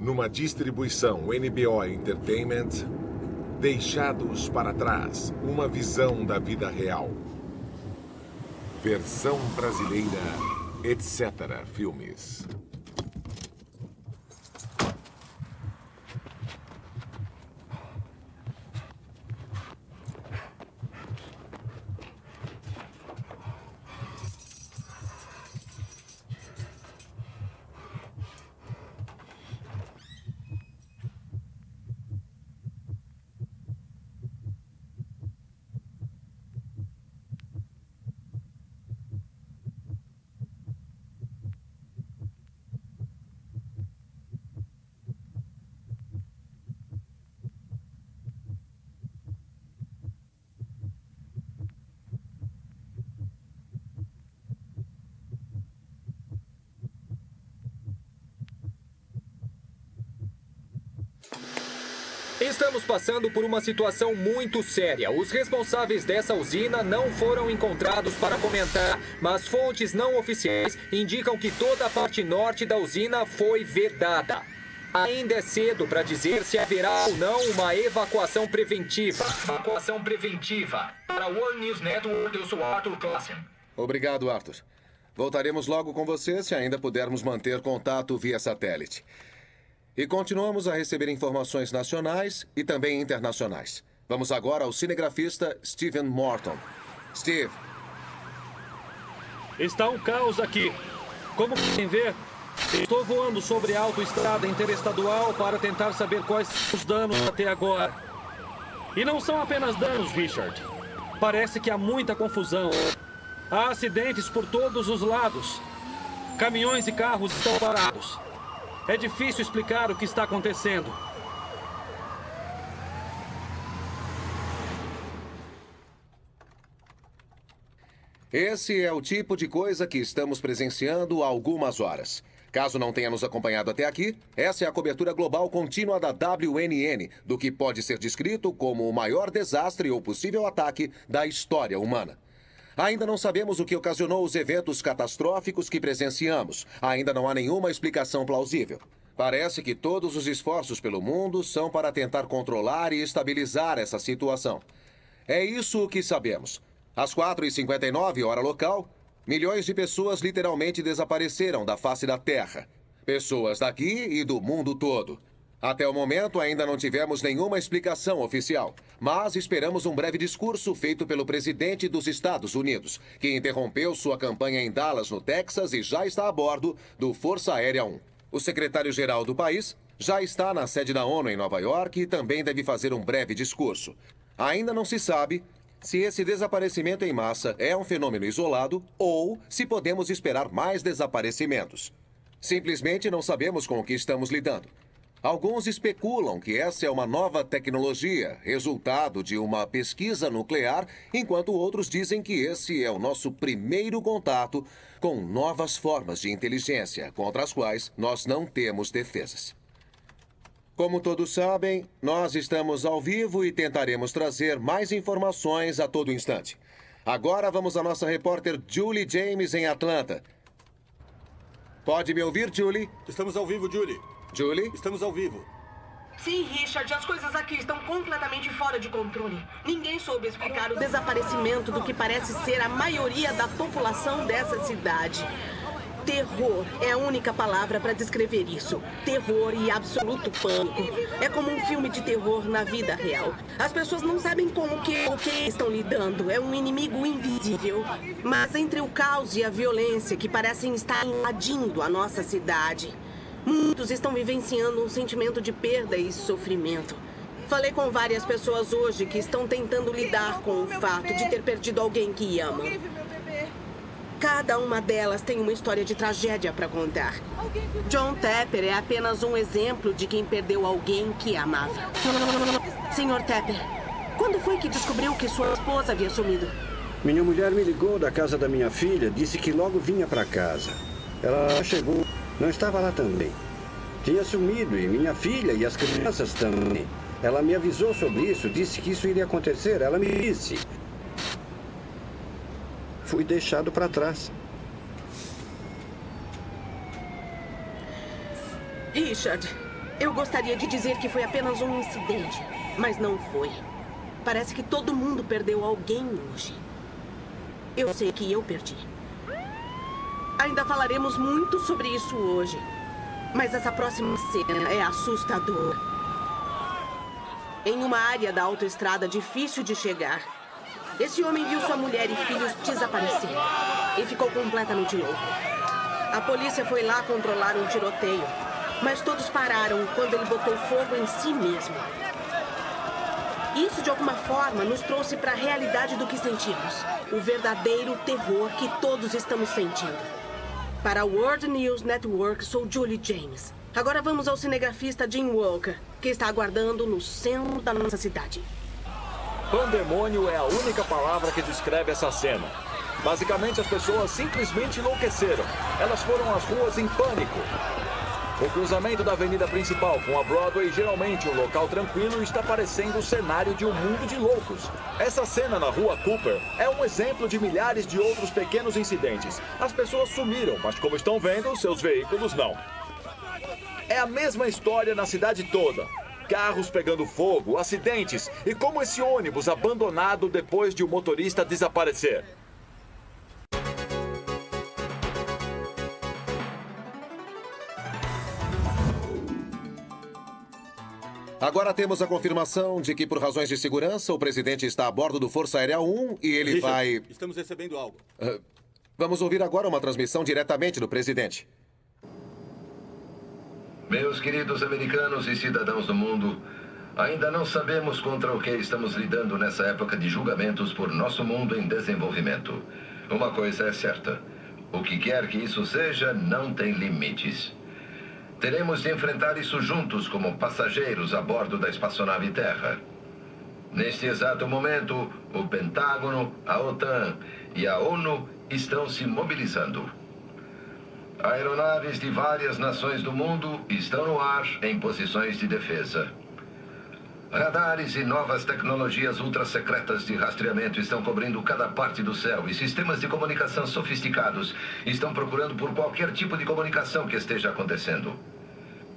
Numa distribuição NBO Entertainment, Deixados para Trás, uma visão da vida real. Versão brasileira, etc. Filmes. Estamos passando por uma situação muito séria. Os responsáveis dessa usina não foram encontrados para comentar, mas fontes não oficiais indicam que toda a parte norte da usina foi vedada. Ainda é cedo para dizer se haverá ou não uma evacuação preventiva. Evacuação preventiva. Para o World News Network, eu sou Arthur Klassen. Obrigado, Arthur. Voltaremos logo com você se ainda pudermos manter contato via satélite. E continuamos a receber informações nacionais e também internacionais. Vamos agora ao cinegrafista Steven Morton. Steve. Está um caos aqui. Como podem ver, estou voando sobre a autoestrada interestadual para tentar saber quais são os danos até agora. E não são apenas danos, Richard. Parece que há muita confusão. Há acidentes por todos os lados. Caminhões e carros estão parados. É difícil explicar o que está acontecendo. Esse é o tipo de coisa que estamos presenciando há algumas horas. Caso não tenha nos acompanhado até aqui, essa é a cobertura global contínua da WNN do que pode ser descrito como o maior desastre ou possível ataque da história humana. Ainda não sabemos o que ocasionou os eventos catastróficos que presenciamos. Ainda não há nenhuma explicação plausível. Parece que todos os esforços pelo mundo são para tentar controlar e estabilizar essa situação. É isso o que sabemos. Às 4h59, hora local, milhões de pessoas literalmente desapareceram da face da Terra. Pessoas daqui e do mundo todo. Até o momento, ainda não tivemos nenhuma explicação oficial, mas esperamos um breve discurso feito pelo presidente dos Estados Unidos, que interrompeu sua campanha em Dallas, no Texas, e já está a bordo do Força Aérea 1. O secretário-geral do país já está na sede da ONU em Nova York e também deve fazer um breve discurso. Ainda não se sabe se esse desaparecimento em massa é um fenômeno isolado ou se podemos esperar mais desaparecimentos. Simplesmente não sabemos com o que estamos lidando. Alguns especulam que essa é uma nova tecnologia, resultado de uma pesquisa nuclear, enquanto outros dizem que esse é o nosso primeiro contato com novas formas de inteligência contra as quais nós não temos defesas. Como todos sabem, nós estamos ao vivo e tentaremos trazer mais informações a todo instante. Agora vamos à nossa repórter Julie James em Atlanta. Pode me ouvir, Julie? Estamos ao vivo, Julie. Julie? Estamos ao vivo. Sim, Richard, as coisas aqui estão completamente fora de controle. Ninguém soube explicar o desaparecimento do que parece ser a maioria da população dessa cidade. Terror é a única palavra para descrever isso. Terror e absoluto pânico. É como um filme de terror na vida real. As pessoas não sabem como que o que estão lidando. É um inimigo invisível. Mas entre o caos e a violência que parecem estar invadindo a nossa cidade, muitos estão vivenciando um sentimento de perda e sofrimento. Falei com várias pessoas hoje que estão tentando lidar com o fato de ter perdido alguém que amam. Cada uma delas tem uma história de tragédia para contar. John Tepper é apenas um exemplo de quem perdeu alguém que amava. Senhor Tepper, quando foi que descobriu que sua esposa havia sumido? Minha mulher me ligou da casa da minha filha, disse que logo vinha para casa. Ela chegou, não estava lá também. Tinha sumido e minha filha e as crianças também. Ela me avisou sobre isso, disse que isso iria acontecer. Ela me disse fui deixado para trás. Richard, Eu gostaria de dizer que foi apenas um incidente, mas não foi. Parece que todo mundo perdeu alguém hoje. Eu sei que eu perdi. Ainda falaremos muito sobre isso hoje. Mas essa próxima cena é assustadora. Em uma área da autoestrada difícil de chegar, esse homem viu sua mulher e filhos desaparecer e ficou completamente louco. A polícia foi lá controlar um tiroteio, mas todos pararam quando ele botou fogo em si mesmo. Isso, de alguma forma, nos trouxe para a realidade do que sentimos. O verdadeiro terror que todos estamos sentindo. Para a World News Network, sou Julie James. Agora vamos ao cinegrafista Jim Walker, que está aguardando no centro da nossa cidade. Pandemônio é a única palavra que descreve essa cena. Basicamente, as pessoas simplesmente enlouqueceram. Elas foram às ruas em pânico. O cruzamento da avenida principal com a Broadway, geralmente um local tranquilo, está parecendo o cenário de um mundo de loucos. Essa cena na rua Cooper é um exemplo de milhares de outros pequenos incidentes. As pessoas sumiram, mas como estão vendo, seus veículos não. É a mesma história na cidade toda. Carros pegando fogo, acidentes e como esse ônibus abandonado depois de o motorista desaparecer. Agora temos a confirmação de que, por razões de segurança, o presidente está a bordo do Força Aérea 1 e ele Richard, vai. Estamos recebendo algo. Ah, vamos ouvir agora uma transmissão diretamente do presidente. Meus queridos americanos e cidadãos do mundo, ainda não sabemos contra o que estamos lidando nessa época de julgamentos por nosso mundo em desenvolvimento. Uma coisa é certa: o que quer que isso seja não tem limites. Teremos de enfrentar isso juntos como passageiros a bordo da espaçonave Terra. Neste exato momento, o Pentágono, a OTAN e a ONU estão se mobilizando. Aeronaves de várias nações do mundo estão no ar em posições de defesa. Radares e novas tecnologias ultrasecretas de rastreamento estão cobrindo cada parte do céu e sistemas de comunicação sofisticados estão procurando por qualquer tipo de comunicação que esteja acontecendo.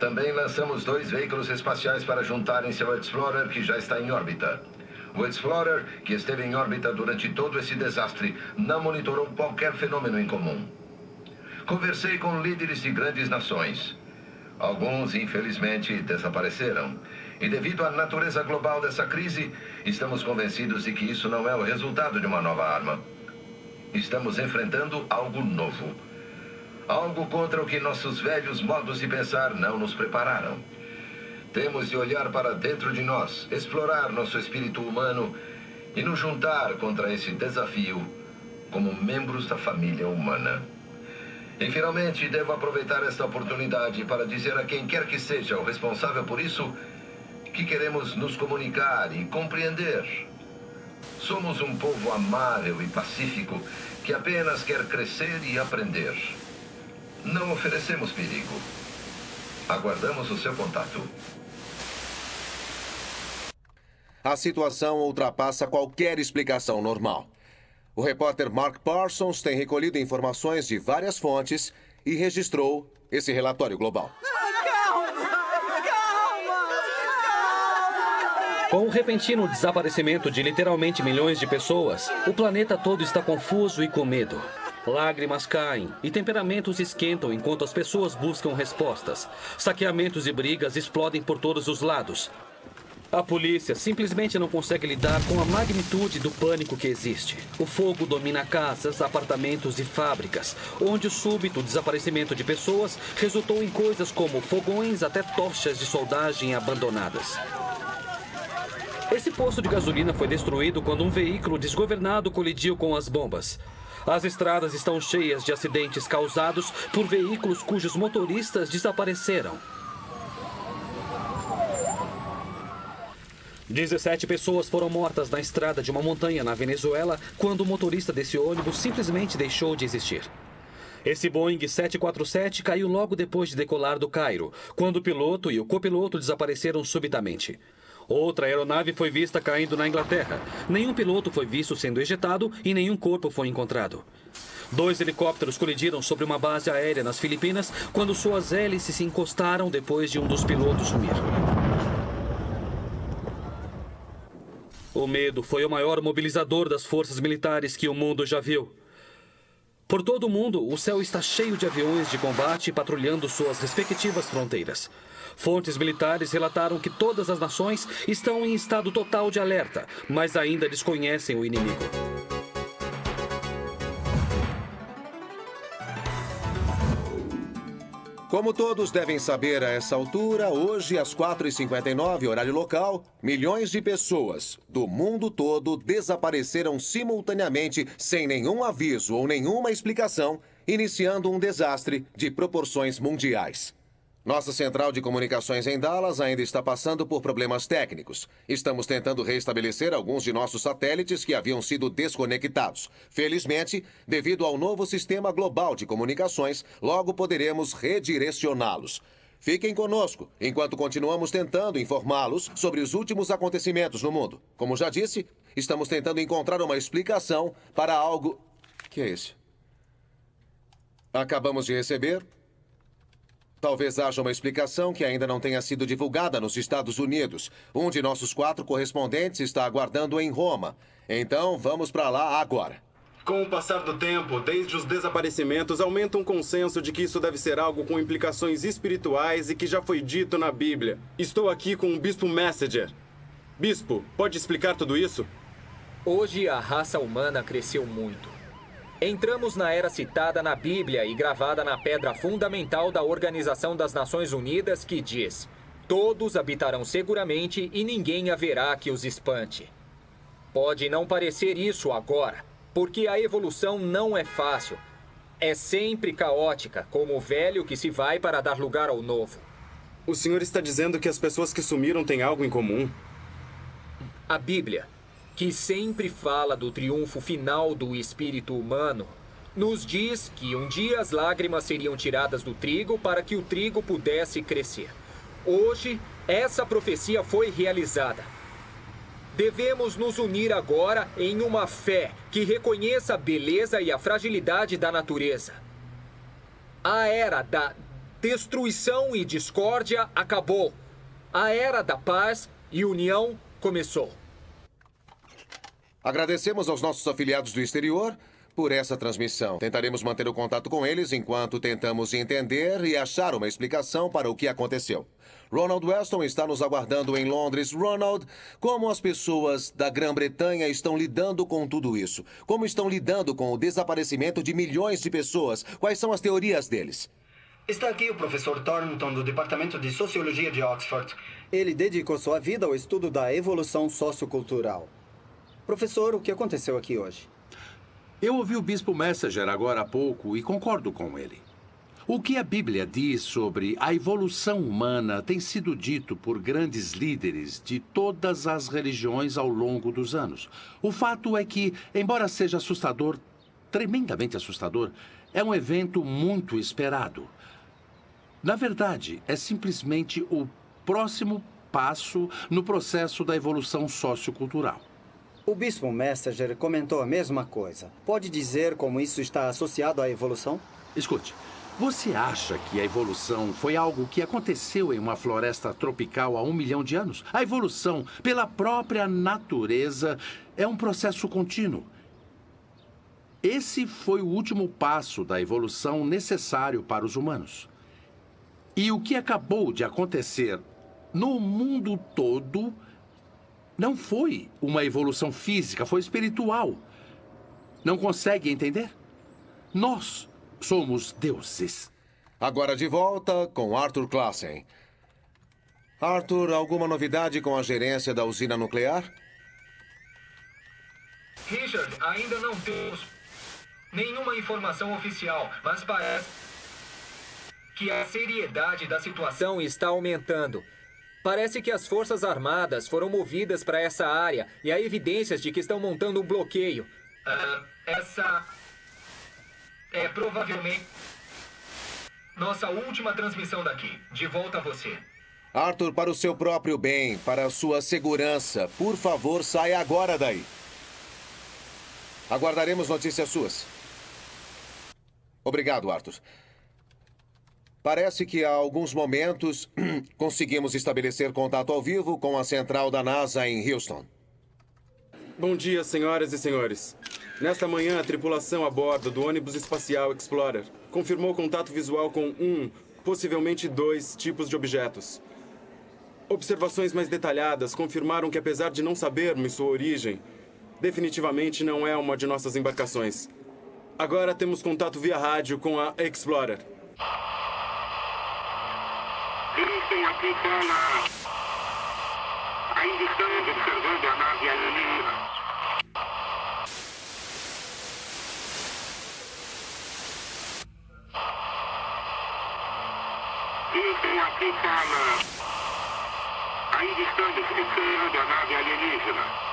Também lançamos dois veículos espaciais para juntarem-se ao Explorer, que já está em órbita. O Explorer, que esteve em órbita durante todo esse desastre, não monitorou qualquer fenômeno em comum. Conversei com líderes de grandes nações. Alguns, infelizmente, desapareceram. E devido à natureza global dessa crise, estamos convencidos de que isso não é o resultado de uma nova arma. Estamos enfrentando algo novo. Algo contra o que nossos velhos modos de pensar não nos prepararam. Temos de olhar para dentro de nós, explorar nosso espírito humano e nos juntar contra esse desafio como membros da família humana. E finalmente devo aproveitar esta oportunidade para dizer a quem quer que seja o responsável por isso que queremos nos comunicar e compreender. Somos um povo amável e pacífico que apenas quer crescer e aprender. Não oferecemos perigo. Aguardamos o seu contato. A situação ultrapassa qualquer explicação normal. O repórter Mark Parsons tem recolhido informações de várias fontes e registrou esse relatório global. Com o repentino desaparecimento de literalmente milhões de pessoas, o planeta todo está confuso e com medo. Lágrimas caem e temperamentos esquentam enquanto as pessoas buscam respostas. Saqueamentos e brigas explodem por todos os lados. A polícia simplesmente não consegue lidar com a magnitude do pânico que existe. O fogo domina casas, apartamentos e fábricas, onde o súbito desaparecimento de pessoas resultou em coisas como fogões até tochas de soldagem abandonadas. Esse posto de gasolina foi destruído quando um veículo desgovernado colidiu com as bombas. As estradas estão cheias de acidentes causados por veículos cujos motoristas desapareceram. 17 pessoas foram mortas na estrada de uma montanha na Venezuela quando o motorista desse ônibus simplesmente deixou de existir. Esse Boeing 747 caiu logo depois de decolar do Cairo, quando o piloto e o copiloto desapareceram subitamente. Outra aeronave foi vista caindo na Inglaterra. Nenhum piloto foi visto sendo ejetado e nenhum corpo foi encontrado. Dois helicópteros colidiram sobre uma base aérea nas Filipinas quando suas hélices se encostaram depois de um dos pilotos sumir. O medo foi o maior mobilizador das forças militares que o mundo já viu. Por todo o mundo, o céu está cheio de aviões de combate patrulhando suas respectivas fronteiras. Fontes militares relataram que todas as nações estão em estado total de alerta, mas ainda desconhecem o inimigo. Como todos devem saber a essa altura, hoje às 4h59, horário local, milhões de pessoas do mundo todo desapareceram simultaneamente sem nenhum aviso ou nenhuma explicação, iniciando um desastre de proporções mundiais. Nossa central de comunicações em Dallas ainda está passando por problemas técnicos. Estamos tentando restabelecer alguns de nossos satélites que haviam sido desconectados. Felizmente, devido ao novo sistema global de comunicações, logo poderemos redirecioná-los. Fiquem conosco enquanto continuamos tentando informá-los sobre os últimos acontecimentos no mundo. Como já disse, estamos tentando encontrar uma explicação para algo. Que é isso? Acabamos de receber Talvez haja uma explicação que ainda não tenha sido divulgada nos Estados Unidos. Um de nossos quatro correspondentes está aguardando em Roma. Então, vamos para lá agora. Com o passar do tempo, desde os desaparecimentos, aumenta um consenso de que isso deve ser algo com implicações espirituais e que já foi dito na Bíblia. Estou aqui com o Bispo Messenger. Bispo, pode explicar tudo isso? Hoje a raça humana cresceu muito. Entramos na era citada na Bíblia e gravada na pedra fundamental da Organização das Nações Unidas que diz: Todos habitarão seguramente e ninguém haverá que os espante. Pode não parecer isso agora, porque a evolução não é fácil. É sempre caótica, como o velho que se vai para dar lugar ao novo. O senhor está dizendo que as pessoas que sumiram têm algo em comum? A Bíblia que sempre fala do triunfo final do espírito humano, nos diz que um dia as lágrimas seriam tiradas do trigo para que o trigo pudesse crescer. Hoje, essa profecia foi realizada. Devemos nos unir agora em uma fé que reconheça a beleza e a fragilidade da natureza. A era da destruição e discórdia acabou. A era da paz e união começou. Agradecemos aos nossos afiliados do exterior por essa transmissão. Tentaremos manter o contato com eles enquanto tentamos entender e achar uma explicação para o que aconteceu. Ronald Weston está nos aguardando em Londres. Ronald, como as pessoas da Grã-Bretanha estão lidando com tudo isso? Como estão lidando com o desaparecimento de milhões de pessoas? Quais são as teorias deles? Está aqui o professor Thornton, do Departamento de Sociologia de Oxford. Ele dedicou sua vida ao estudo da evolução sociocultural. Professor, o que aconteceu aqui hoje? Eu ouvi o Bispo Messenger agora há pouco e concordo com ele. O que a Bíblia diz sobre a evolução humana tem sido dito por grandes líderes de todas as religiões ao longo dos anos. O fato é que, embora seja assustador, tremendamente assustador, é um evento muito esperado. Na verdade, é simplesmente o próximo passo no processo da evolução sociocultural. O Bispo Messenger comentou a mesma coisa. Pode dizer como isso está associado à evolução? Escute, você acha que a evolução foi algo que aconteceu em uma floresta tropical há um milhão de anos? A evolução, pela própria natureza, é um processo contínuo. Esse foi o último passo da evolução necessário para os humanos. E o que acabou de acontecer no mundo todo não foi uma evolução física, foi espiritual. Não consegue entender? Nós somos deuses. Agora de volta com Arthur Klassen. Arthur, alguma novidade com a gerência da usina nuclear? Richard, ainda não temos nenhuma informação oficial, mas parece que a seriedade da situação está aumentando. Parece que as Forças Armadas foram movidas para essa área e há evidências de que estão montando um bloqueio. Uh, essa é provavelmente nossa última transmissão daqui. De volta a você. Arthur, para o seu próprio bem, para a sua segurança, por favor, saia agora daí. Aguardaremos notícias suas. Obrigado, Arthur. Parece que há alguns momentos conseguimos estabelecer contato ao vivo com a central da NASA em Houston. Bom dia, senhoras e senhores. Nesta manhã, a tripulação a bordo do ônibus espacial Explorer confirmou contato visual com um, possivelmente dois, tipos de objetos. Observações mais detalhadas confirmaram que, apesar de não sabermos sua origem, definitivamente não é uma de nossas embarcações. Agora temos contato via rádio com a Explorer. Houston, aqui fala. Ainda estamos observando a nave alienígena. Houston, aqui fala. Ainda estamos observando a nave alienígena.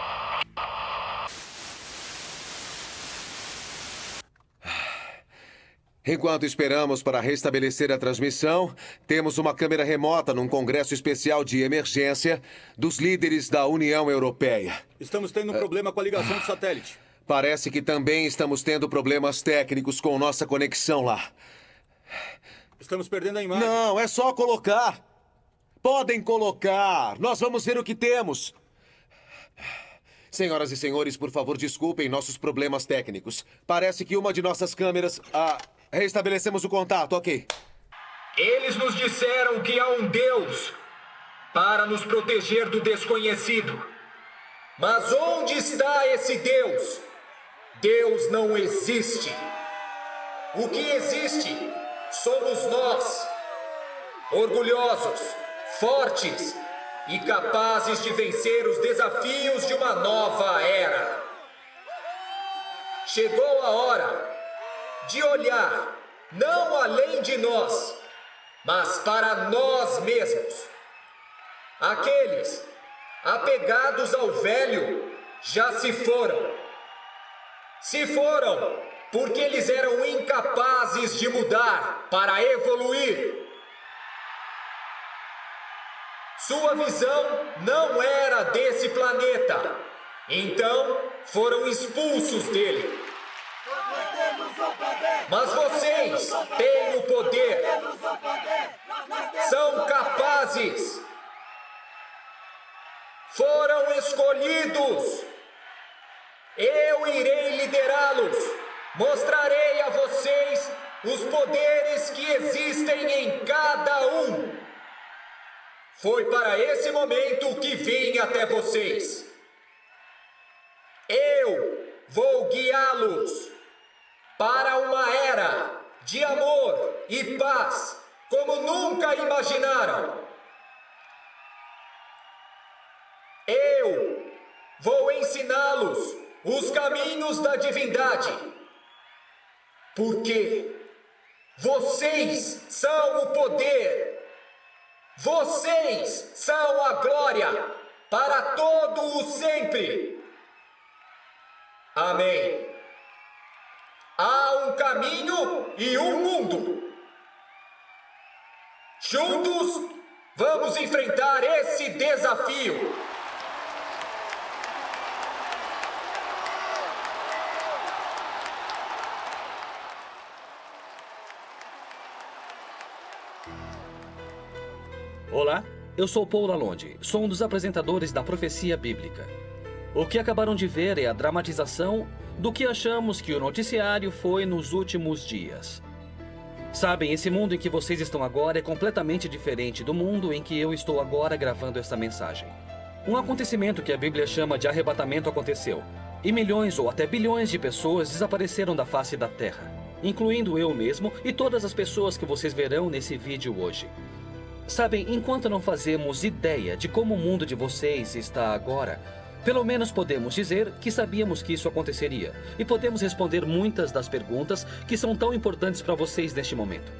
Enquanto esperamos para restabelecer a transmissão, temos uma câmera remota num congresso especial de emergência dos líderes da União Europeia. Estamos tendo um problema com a ligação do satélite. Parece que também estamos tendo problemas técnicos com nossa conexão lá. Estamos perdendo a imagem. Não, é só colocar. Podem colocar. Nós vamos ver o que temos. Senhoras e senhores, por favor, desculpem nossos problemas técnicos. Parece que uma de nossas câmeras. Ah, restabelecemos o contato, ok. Eles nos disseram que há um Deus para nos proteger do desconhecido. Mas onde está esse Deus? Deus não existe. O que existe somos nós, orgulhosos, fortes e capazes de vencer os desafios de uma nova era. Chegou a hora de olhar não além de nós, mas para nós mesmos. Aqueles apegados ao velho já se foram. Se foram porque eles eram incapazes de mudar para evoluir. Sua visão não era desse planeta, então foram expulsos dele. Mas vocês têm o poder, são capazes, foram escolhidos. Eu irei liderá-los, mostrarei a vocês os poderes que existem em cada um. Foi para esse momento que vim até vocês. Eu vou guiá-los para uma era de amor e paz como nunca imaginaram. Eu vou ensiná-los os caminhos da divindade. Porque vocês são o poder vocês são a glória para todo o sempre. Amém. Um caminho e um mundo. Juntos, vamos enfrentar esse desafio. Olá, eu sou Paul Lalonde, sou um dos apresentadores da Profecia Bíblica. O que acabaram de ver é a dramatização do que achamos que o noticiário foi nos últimos dias. Sabem, esse mundo em que vocês estão agora é completamente diferente do mundo em que eu estou agora gravando essa mensagem. Um acontecimento que a Bíblia chama de arrebatamento aconteceu, e milhões ou até bilhões de pessoas desapareceram da face da Terra, incluindo eu mesmo e todas as pessoas que vocês verão nesse vídeo hoje. Sabem, enquanto não fazemos ideia de como o mundo de vocês está agora, pelo menos podemos dizer que sabíamos que isso aconteceria e podemos responder muitas das perguntas que são tão importantes para vocês neste momento.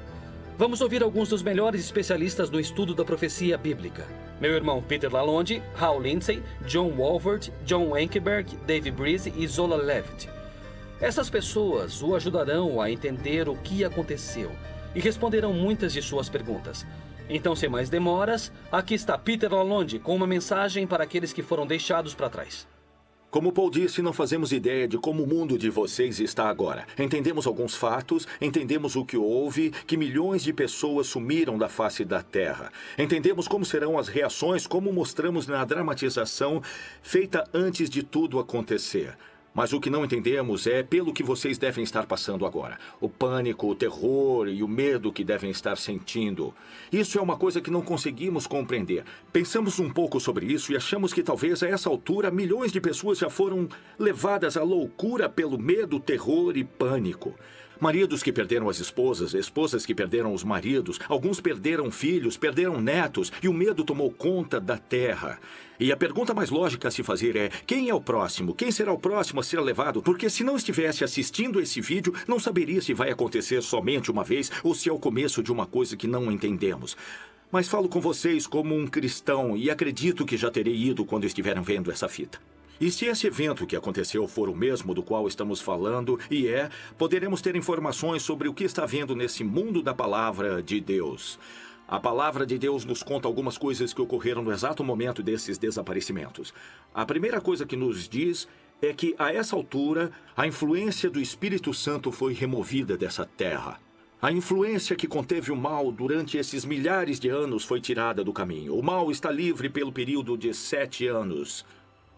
Vamos ouvir alguns dos melhores especialistas no estudo da profecia bíblica. Meu irmão Peter Lalonde, Hal Lindsay, John Walford, John Wenkeberg, Dave Breeze e Zola Levitt. Essas pessoas o ajudarão a entender o que aconteceu e responderão muitas de suas perguntas. Então, sem mais demoras, aqui está Peter Lalonde com uma mensagem para aqueles que foram deixados para trás. Como Paul disse, não fazemos ideia de como o mundo de vocês está agora. Entendemos alguns fatos, entendemos o que houve, que milhões de pessoas sumiram da face da Terra. Entendemos como serão as reações, como mostramos na dramatização feita antes de tudo acontecer. Mas o que não entendemos é pelo que vocês devem estar passando agora. O pânico, o terror e o medo que devem estar sentindo. Isso é uma coisa que não conseguimos compreender. Pensamos um pouco sobre isso e achamos que talvez a essa altura milhões de pessoas já foram levadas à loucura pelo medo, terror e pânico. Maridos que perderam as esposas, esposas que perderam os maridos, alguns perderam filhos, perderam netos e o medo tomou conta da terra. E a pergunta mais lógica a se fazer é: quem é o próximo? Quem será o próximo a ser levado? Porque se não estivesse assistindo esse vídeo, não saberia se vai acontecer somente uma vez ou se é o começo de uma coisa que não entendemos. Mas falo com vocês como um cristão e acredito que já terei ido quando estiverem vendo essa fita. E se esse evento que aconteceu for o mesmo do qual estamos falando, e é, poderemos ter informações sobre o que está vendo nesse mundo da palavra de Deus. A palavra de Deus nos conta algumas coisas que ocorreram no exato momento desses desaparecimentos. A primeira coisa que nos diz é que, a essa altura, a influência do Espírito Santo foi removida dessa terra. A influência que conteve o mal durante esses milhares de anos foi tirada do caminho. O mal está livre pelo período de sete anos.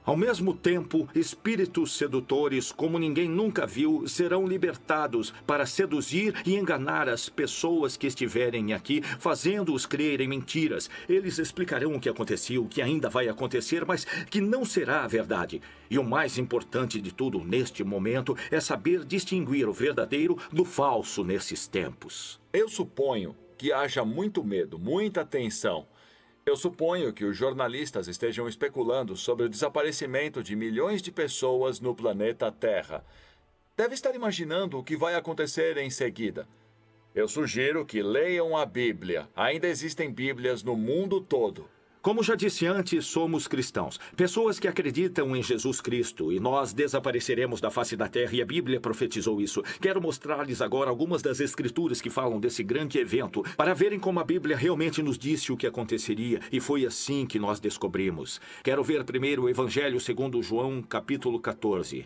Ao mesmo tempo, espíritos sedutores, como ninguém nunca viu, serão libertados para seduzir e enganar as pessoas que estiverem aqui, fazendo-os crer em mentiras. Eles explicarão o que aconteceu, o que ainda vai acontecer, mas que não será a verdade. E o mais importante de tudo neste momento é saber distinguir o verdadeiro do falso nesses tempos. Eu suponho que haja muito medo, muita tensão eu suponho que os jornalistas estejam especulando sobre o desaparecimento de milhões de pessoas no planeta Terra. Deve estar imaginando o que vai acontecer em seguida. Eu sugiro que leiam a Bíblia. Ainda existem Bíblias no mundo todo. Como já disse antes, somos cristãos. Pessoas que acreditam em Jesus Cristo e nós desapareceremos da face da terra e a Bíblia profetizou isso. Quero mostrar-lhes agora algumas das escrituras que falam desse grande evento, para verem como a Bíblia realmente nos disse o que aconteceria e foi assim que nós descobrimos. Quero ver primeiro o Evangelho segundo João, capítulo 14.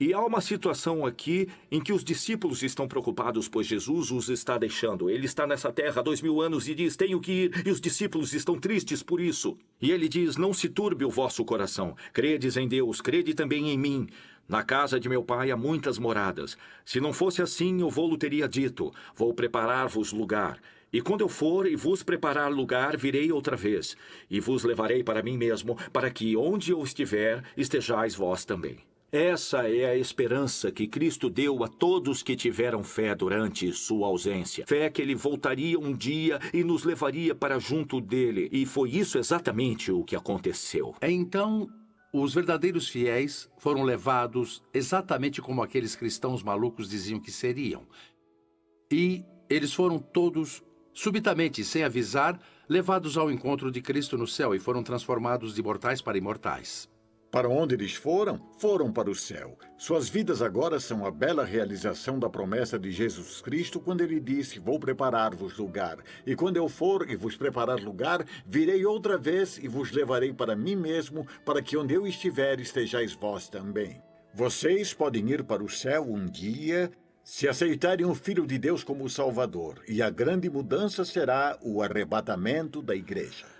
E há uma situação aqui em que os discípulos estão preocupados, pois Jesus os está deixando. Ele está nessa terra há dois mil anos e diz: Tenho que ir. E os discípulos estão tristes por isso. E ele diz: Não se turbe o vosso coração. Credes em Deus, crede também em mim. Na casa de meu pai há muitas moradas. Se não fosse assim, eu vou-lo teria dito: Vou preparar-vos lugar. E quando eu for e vos preparar lugar, virei outra vez, e vos levarei para mim mesmo, para que onde eu estiver, estejais vós também. Essa é a esperança que Cristo deu a todos que tiveram fé durante sua ausência. Fé que ele voltaria um dia e nos levaria para junto dele. E foi isso exatamente o que aconteceu. Então, os verdadeiros fiéis foram levados exatamente como aqueles cristãos malucos diziam que seriam. E eles foram todos, subitamente, sem avisar, levados ao encontro de Cristo no céu e foram transformados de mortais para imortais. Para onde eles foram? Foram para o céu. Suas vidas agora são a bela realização da promessa de Jesus Cristo quando ele disse: Vou preparar-vos lugar. E quando eu for e vos preparar lugar, virei outra vez e vos levarei para mim mesmo, para que onde eu estiver estejais vós também. Vocês podem ir para o céu um dia se aceitarem o Filho de Deus como Salvador, e a grande mudança será o arrebatamento da igreja.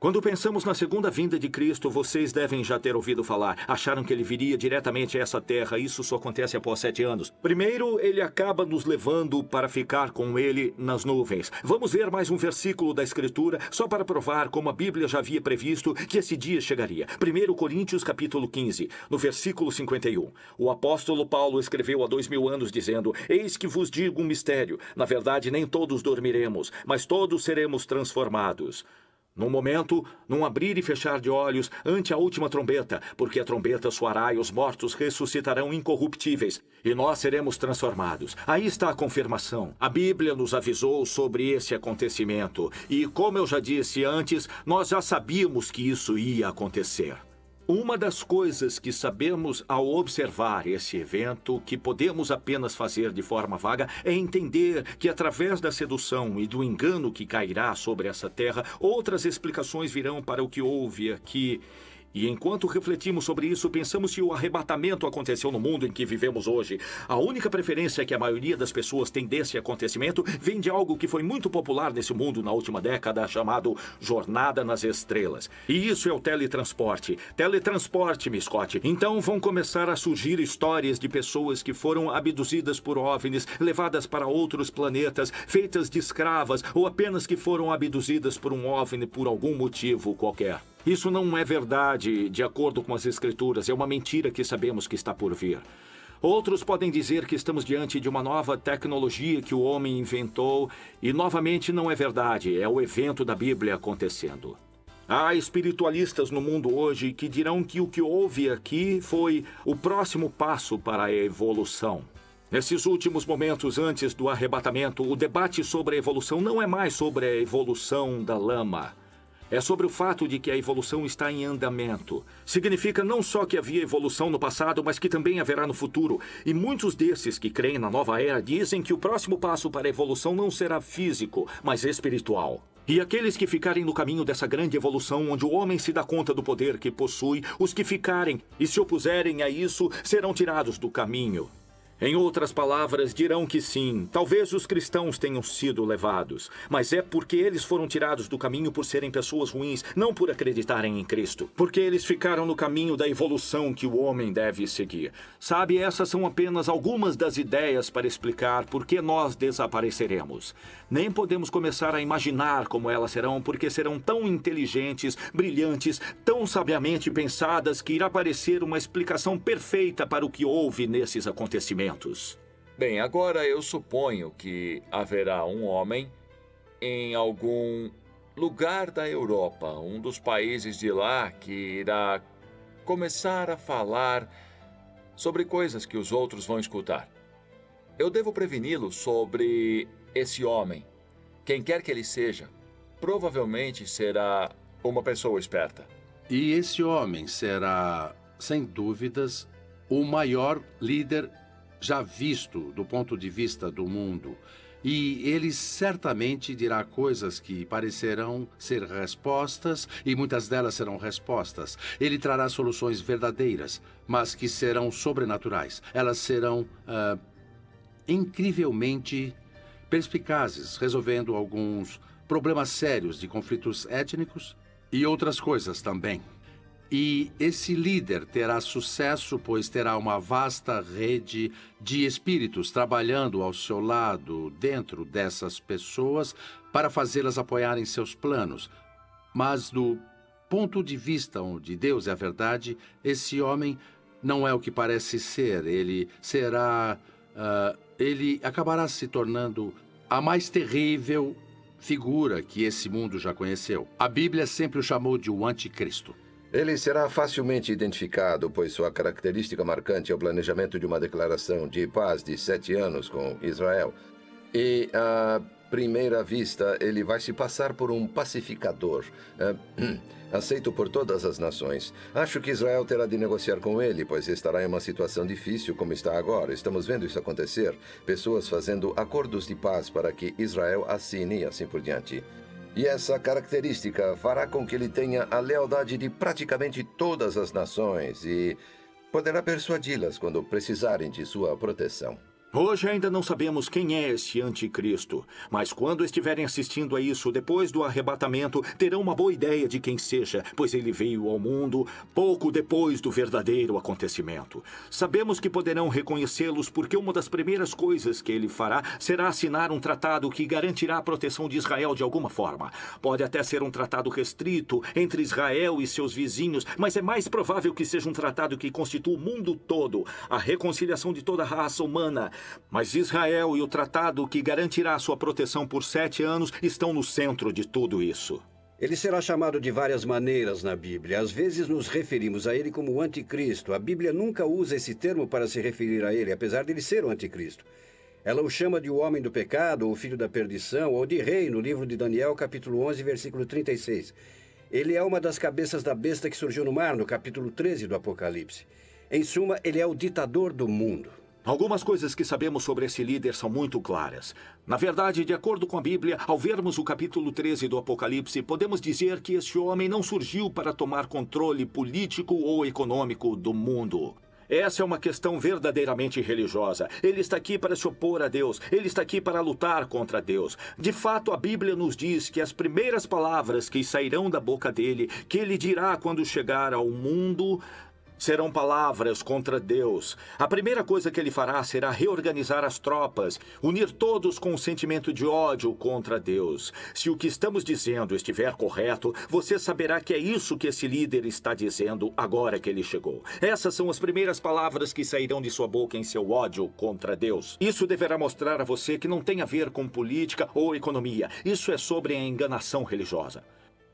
Quando pensamos na segunda vinda de Cristo, vocês devem já ter ouvido falar. Acharam que ele viria diretamente a essa terra. Isso só acontece após sete anos. Primeiro, ele acaba nos levando para ficar com ele nas nuvens. Vamos ver mais um versículo da Escritura, só para provar como a Bíblia já havia previsto que esse dia chegaria. 1 Coríntios, capítulo 15, no versículo 51. O apóstolo Paulo escreveu há dois mil anos, dizendo: Eis que vos digo um mistério. Na verdade, nem todos dormiremos, mas todos seremos transformados. Num momento, num abrir e fechar de olhos, ante a última trombeta, porque a trombeta soará e os mortos ressuscitarão incorruptíveis, e nós seremos transformados. Aí está a confirmação. A Bíblia nos avisou sobre esse acontecimento, e como eu já disse antes, nós já sabíamos que isso ia acontecer. Uma das coisas que sabemos ao observar esse evento, que podemos apenas fazer de forma vaga, é entender que através da sedução e do engano que cairá sobre essa terra, outras explicações virão para o que houve aqui e enquanto refletimos sobre isso, pensamos se o arrebatamento aconteceu no mundo em que vivemos hoje. A única preferência que a maioria das pessoas tem desse acontecimento vem de algo que foi muito popular nesse mundo na última década, chamado Jornada nas Estrelas. E isso é o teletransporte. Teletransporte-me, Scott. Então vão começar a surgir histórias de pessoas que foram abduzidas por OVNIs, levadas para outros planetas, feitas de escravas ou apenas que foram abduzidas por um OVNI por algum motivo qualquer. Isso não é verdade, de acordo com as Escrituras. É uma mentira que sabemos que está por vir. Outros podem dizer que estamos diante de uma nova tecnologia que o homem inventou, e novamente não é verdade, é o evento da Bíblia acontecendo. Há espiritualistas no mundo hoje que dirão que o que houve aqui foi o próximo passo para a evolução. Nesses últimos momentos antes do arrebatamento, o debate sobre a evolução não é mais sobre a evolução da lama. É sobre o fato de que a evolução está em andamento. Significa não só que havia evolução no passado, mas que também haverá no futuro. E muitos desses que creem na nova era dizem que o próximo passo para a evolução não será físico, mas espiritual. E aqueles que ficarem no caminho dessa grande evolução, onde o homem se dá conta do poder que possui, os que ficarem e se opuserem a isso serão tirados do caminho. Em outras palavras, dirão que sim, talvez os cristãos tenham sido levados, mas é porque eles foram tirados do caminho por serem pessoas ruins, não por acreditarem em Cristo. Porque eles ficaram no caminho da evolução que o homem deve seguir. Sabe, essas são apenas algumas das ideias para explicar por que nós desapareceremos. Nem podemos começar a imaginar como elas serão, porque serão tão inteligentes, brilhantes, tão sabiamente pensadas que irá parecer uma explicação perfeita para o que houve nesses acontecimentos. Bem, agora eu suponho que haverá um homem em algum lugar da Europa, um dos países de lá, que irá começar a falar sobre coisas que os outros vão escutar. Eu devo preveni-lo sobre esse homem. Quem quer que ele seja, provavelmente será uma pessoa esperta. E esse homem será, sem dúvidas, o maior líder já visto do ponto de vista do mundo. E ele certamente dirá coisas que parecerão ser respostas, e muitas delas serão respostas. Ele trará soluções verdadeiras, mas que serão sobrenaturais. Elas serão uh, incrivelmente perspicazes, resolvendo alguns problemas sérios de conflitos étnicos e outras coisas também. E esse líder terá sucesso, pois terá uma vasta rede de espíritos trabalhando ao seu lado, dentro dessas pessoas, para fazê-las apoiarem seus planos. Mas, do ponto de vista onde Deus é a verdade, esse homem não é o que parece ser. Ele será. Uh, ele acabará se tornando a mais terrível figura que esse mundo já conheceu. A Bíblia sempre o chamou de o Anticristo. Ele será facilmente identificado, pois sua característica marcante é o planejamento de uma declaração de paz de sete anos com Israel. E, à primeira vista, ele vai se passar por um pacificador, uh, aceito por todas as nações. Acho que Israel terá de negociar com ele, pois estará em uma situação difícil como está agora. Estamos vendo isso acontecer. Pessoas fazendo acordos de paz para que Israel assine e assim por diante. E essa característica fará com que ele tenha a lealdade de praticamente todas as nações e poderá persuadi-las quando precisarem de sua proteção. Hoje ainda não sabemos quem é esse anticristo, mas quando estiverem assistindo a isso depois do arrebatamento, terão uma boa ideia de quem seja, pois ele veio ao mundo pouco depois do verdadeiro acontecimento. Sabemos que poderão reconhecê-los porque uma das primeiras coisas que ele fará será assinar um tratado que garantirá a proteção de Israel de alguma forma. Pode até ser um tratado restrito entre Israel e seus vizinhos, mas é mais provável que seja um tratado que constitua o mundo todo, a reconciliação de toda a raça humana mas Israel e o tratado que garantirá sua proteção por sete anos estão no centro de tudo isso. Ele será chamado de várias maneiras na Bíblia. Às vezes nos referimos a ele como o anticristo. A Bíblia nunca usa esse termo para se referir a ele, apesar de ele ser o anticristo. Ela o chama de o homem do pecado, ou filho da perdição, ou de rei, no livro de Daniel, capítulo 11, versículo 36. Ele é uma das cabeças da besta que surgiu no mar, no capítulo 13 do Apocalipse. Em suma, ele é o ditador do mundo. Algumas coisas que sabemos sobre esse líder são muito claras. Na verdade, de acordo com a Bíblia, ao vermos o capítulo 13 do Apocalipse, podemos dizer que este homem não surgiu para tomar controle político ou econômico do mundo. Essa é uma questão verdadeiramente religiosa. Ele está aqui para se opor a Deus. Ele está aqui para lutar contra Deus. De fato, a Bíblia nos diz que as primeiras palavras que sairão da boca dele, que ele dirá quando chegar ao mundo, serão palavras contra Deus. A primeira coisa que ele fará será reorganizar as tropas, unir todos com um sentimento de ódio contra Deus. Se o que estamos dizendo estiver correto, você saberá que é isso que esse líder está dizendo agora que ele chegou. Essas são as primeiras palavras que sairão de sua boca em seu ódio contra Deus. Isso deverá mostrar a você que não tem a ver com política ou economia. Isso é sobre a enganação religiosa.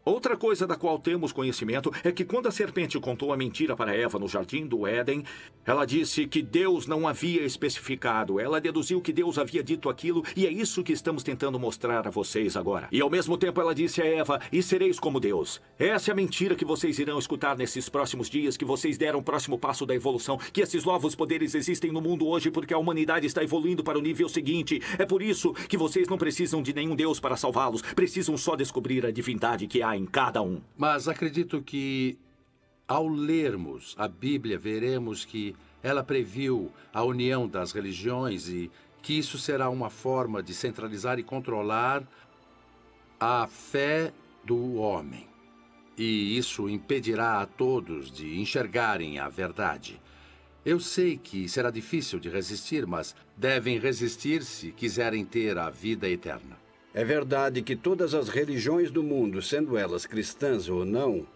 Outra coisa da qual temos conhecimento é que quando a serpente contou a mentira para Eva no jardim do Éden, ela disse que Deus não havia especificado. Ela deduziu que Deus havia dito aquilo e é isso que estamos tentando mostrar a vocês agora. E ao mesmo tempo ela disse a Eva: "E sereis como Deus". Essa é a mentira que vocês irão escutar nesses próximos dias que vocês deram o próximo passo da evolução, que esses novos poderes existem no mundo hoje porque a humanidade está evoluindo para o nível seguinte. É por isso que vocês não precisam de nenhum Deus para salvá-los, precisam só descobrir a divindade que há em cada um. Mas acredito que, ao lermos a Bíblia, veremos que ela previu a união das religiões e que isso será uma forma de centralizar e controlar a fé do homem. E isso impedirá a todos de enxergarem a verdade. Eu sei que será difícil de resistir, mas devem resistir se quiserem ter a vida eterna. É verdade que todas as religiões do mundo, sendo elas cristãs ou não,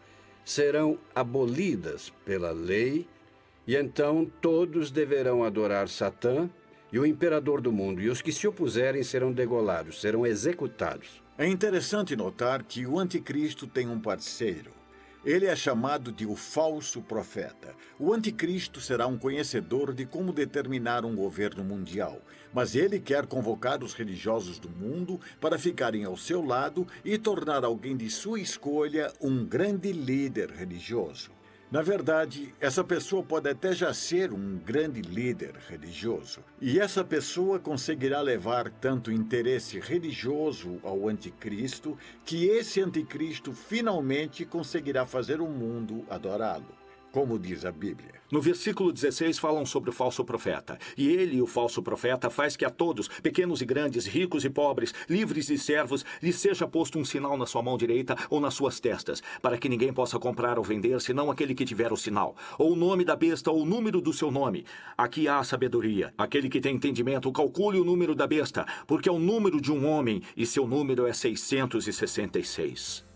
serão abolidas pela lei, e então todos deverão adorar Satã e o imperador do mundo, e os que se opuserem serão degolados, serão executados. É interessante notar que o anticristo tem um parceiro. Ele é chamado de o falso profeta. O anticristo será um conhecedor de como determinar um governo mundial, mas ele quer convocar os religiosos do mundo para ficarem ao seu lado e tornar alguém de sua escolha um grande líder religioso. Na verdade, essa pessoa pode até já ser um grande líder religioso. E essa pessoa conseguirá levar tanto interesse religioso ao anticristo que esse anticristo finalmente conseguirá fazer o mundo adorá-lo como diz a Bíblia. No versículo 16 falam sobre o falso profeta. E ele, o falso profeta, faz que a todos, pequenos e grandes, ricos e pobres, livres e servos, lhes seja posto um sinal na sua mão direita ou nas suas testas, para que ninguém possa comprar ou vender, senão aquele que tiver o sinal, ou o nome da besta ou o número do seu nome. Aqui há sabedoria. Aquele que tem entendimento, calcule o número da besta, porque é o número de um homem, e seu número é 666.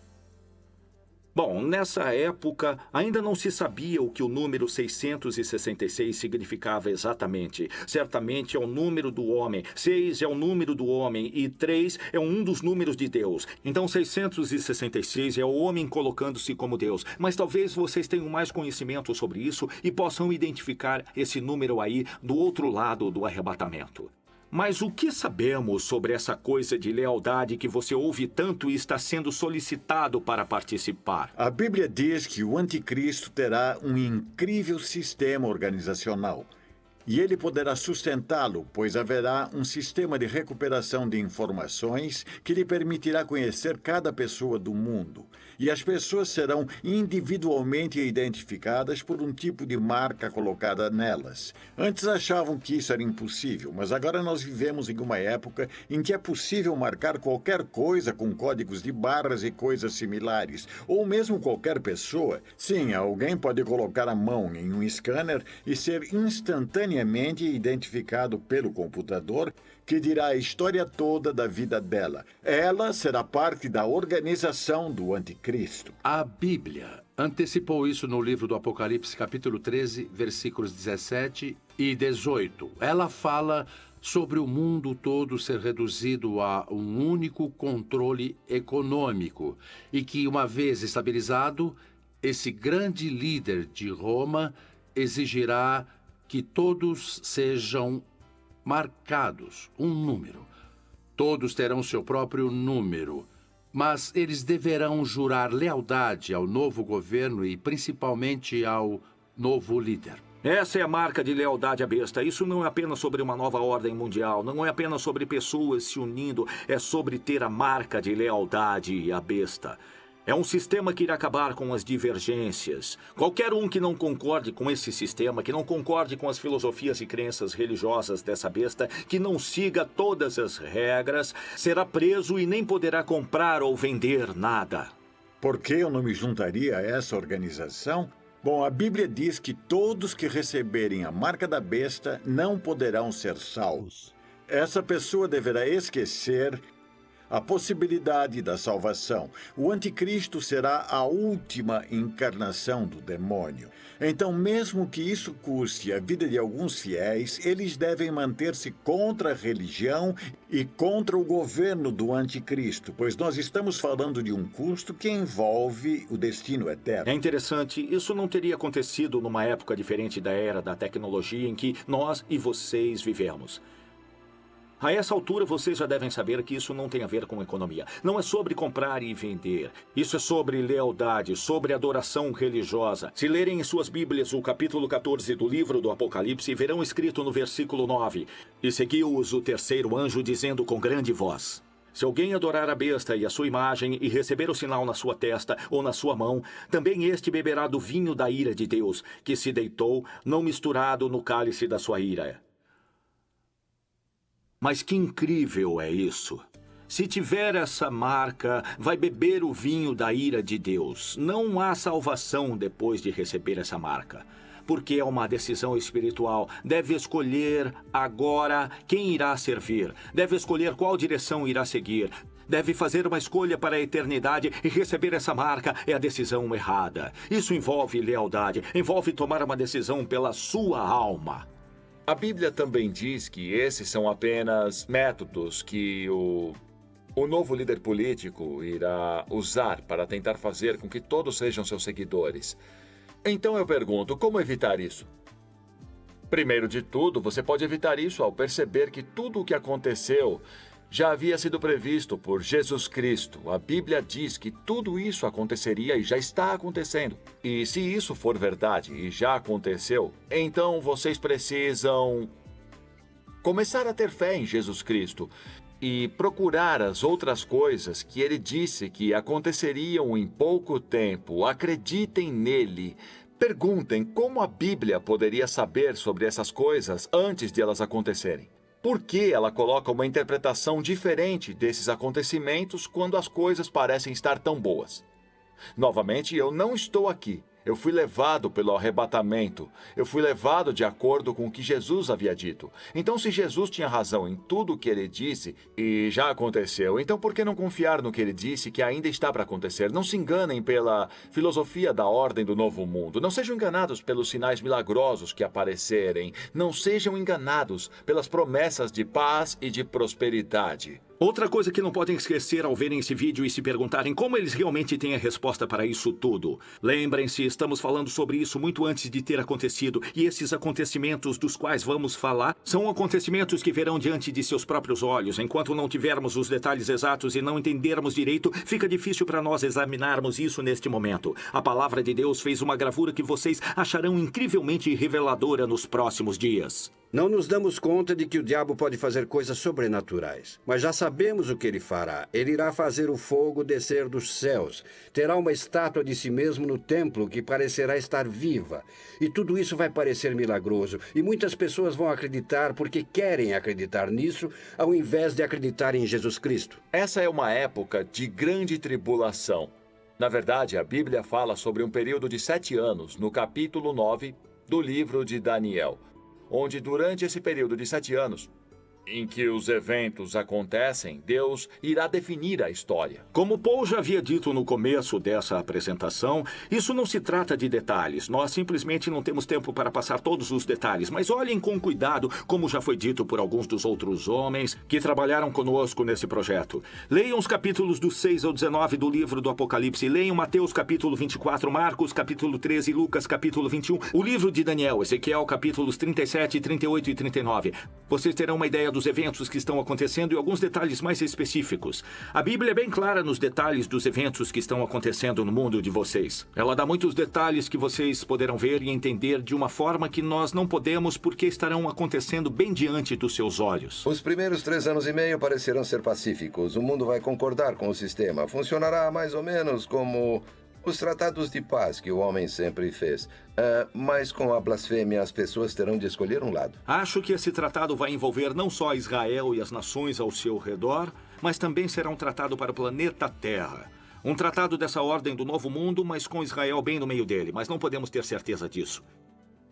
Bom, nessa época ainda não se sabia o que o número 666 significava exatamente. Certamente é o número do homem, 6 é o número do homem e 3 é um dos números de Deus. Então 666 é o homem colocando-se como Deus. Mas talvez vocês tenham mais conhecimento sobre isso e possam identificar esse número aí do outro lado do arrebatamento. Mas o que sabemos sobre essa coisa de lealdade que você ouve tanto e está sendo solicitado para participar? A Bíblia diz que o anticristo terá um incrível sistema organizacional. E ele poderá sustentá-lo, pois haverá um sistema de recuperação de informações que lhe permitirá conhecer cada pessoa do mundo. E as pessoas serão individualmente identificadas por um tipo de marca colocada nelas. Antes achavam que isso era impossível, mas agora nós vivemos em uma época em que é possível marcar qualquer coisa com códigos de barras e coisas similares, ou mesmo qualquer pessoa. Sim, alguém pode colocar a mão em um scanner e ser instantaneamente identificado pelo computador que dirá a história toda da vida dela. Ela será parte da organização do anticristo. A Bíblia antecipou isso no livro do Apocalipse, capítulo 13, versículos 17 e 18. Ela fala sobre o mundo todo ser reduzido a um único controle econômico e que, uma vez estabilizado, esse grande líder de Roma exigirá que todos sejam marcados, um número. Todos terão seu próprio número. Mas eles deverão jurar lealdade ao novo governo e principalmente ao novo líder. Essa é a marca de lealdade à besta. Isso não é apenas sobre uma nova ordem mundial, não é apenas sobre pessoas se unindo, é sobre ter a marca de lealdade à besta. É um sistema que irá acabar com as divergências. Qualquer um que não concorde com esse sistema, que não concorde com as filosofias e crenças religiosas dessa besta, que não siga todas as regras, será preso e nem poderá comprar ou vender nada. Por que eu não me juntaria a essa organização? Bom, a Bíblia diz que todos que receberem a marca da besta não poderão ser salvos. Essa pessoa deverá esquecer a possibilidade da salvação. O anticristo será a última encarnação do demônio. Então, mesmo que isso custe a vida de alguns fiéis, eles devem manter-se contra a religião e contra o governo do anticristo, pois nós estamos falando de um custo que envolve o destino eterno. É interessante, isso não teria acontecido numa época diferente da era da tecnologia em que nós e vocês vivemos. A essa altura, vocês já devem saber que isso não tem a ver com economia. Não é sobre comprar e vender. Isso é sobre lealdade, sobre adoração religiosa. Se lerem em suas Bíblias o capítulo 14 do livro do Apocalipse, verão escrito no versículo 9: E seguiu-os o terceiro anjo, dizendo com grande voz. Se alguém adorar a besta e a sua imagem e receber o sinal na sua testa ou na sua mão, também este beberá do vinho da ira de Deus, que se deitou, não misturado no cálice da sua ira. Mas que incrível é isso! Se tiver essa marca, vai beber o vinho da ira de Deus. Não há salvação depois de receber essa marca. Porque é uma decisão espiritual. Deve escolher agora quem irá servir. Deve escolher qual direção irá seguir. Deve fazer uma escolha para a eternidade e receber essa marca é a decisão errada. Isso envolve lealdade, envolve tomar uma decisão pela sua alma. A Bíblia também diz que esses são apenas métodos que o, o novo líder político irá usar para tentar fazer com que todos sejam seus seguidores. Então eu pergunto: como evitar isso? Primeiro de tudo, você pode evitar isso ao perceber que tudo o que aconteceu já havia sido previsto por Jesus Cristo. A Bíblia diz que tudo isso aconteceria e já está acontecendo. E se isso for verdade e já aconteceu, então vocês precisam começar a ter fé em Jesus Cristo e procurar as outras coisas que ele disse que aconteceriam em pouco tempo. Acreditem nele. Perguntem como a Bíblia poderia saber sobre essas coisas antes de elas acontecerem. Por que ela coloca uma interpretação diferente desses acontecimentos quando as coisas parecem estar tão boas? Novamente, eu não estou aqui eu fui levado pelo arrebatamento. Eu fui levado de acordo com o que Jesus havia dito. Então, se Jesus tinha razão em tudo o que ele disse, e já aconteceu, então por que não confiar no que ele disse que ainda está para acontecer? Não se enganem pela filosofia da ordem do novo mundo. Não sejam enganados pelos sinais milagrosos que aparecerem. Não sejam enganados pelas promessas de paz e de prosperidade. Outra coisa que não podem esquecer ao verem esse vídeo e se perguntarem como eles realmente têm a resposta para isso tudo. Lembrem-se, estamos falando sobre isso muito antes de ter acontecido, e esses acontecimentos dos quais vamos falar são acontecimentos que verão diante de seus próprios olhos. Enquanto não tivermos os detalhes exatos e não entendermos direito, fica difícil para nós examinarmos isso neste momento. A palavra de Deus fez uma gravura que vocês acharão incrivelmente reveladora nos próximos dias. Não nos damos conta de que o diabo pode fazer coisas sobrenaturais, mas já sabemos o que ele fará. Ele irá fazer o fogo descer dos céus. Terá uma estátua de si mesmo no templo que parecerá estar viva. E tudo isso vai parecer milagroso. E muitas pessoas vão acreditar porque querem acreditar nisso, ao invés de acreditar em Jesus Cristo. Essa é uma época de grande tribulação. Na verdade, a Bíblia fala sobre um período de sete anos, no capítulo 9 do livro de Daniel onde durante esse período de sete anos, em que os eventos acontecem, Deus irá definir a história. Como Paul já havia dito no começo dessa apresentação, isso não se trata de detalhes. Nós simplesmente não temos tempo para passar todos os detalhes, mas olhem com cuidado, como já foi dito por alguns dos outros homens que trabalharam conosco nesse projeto. Leiam os capítulos do 6 ao 19 do livro do Apocalipse, leiam Mateus capítulo 24, Marcos capítulo 13, Lucas capítulo 21, o livro de Daniel, Ezequiel capítulos 37, 38 e 39. Vocês terão uma ideia dos eventos que estão acontecendo e alguns detalhes mais específicos. A Bíblia é bem clara nos detalhes dos eventos que estão acontecendo no mundo de vocês. Ela dá muitos detalhes que vocês poderão ver e entender de uma forma que nós não podemos porque estarão acontecendo bem diante dos seus olhos. Os primeiros três anos e meio parecerão ser pacíficos. O mundo vai concordar com o sistema. Funcionará mais ou menos como os tratados de paz que o homem sempre fez. Uh, mas com a blasfêmia, as pessoas terão de escolher um lado. Acho que esse tratado vai envolver não só Israel e as nações ao seu redor, mas também será um tratado para o planeta Terra. Um tratado dessa ordem do novo mundo, mas com Israel bem no meio dele. Mas não podemos ter certeza disso.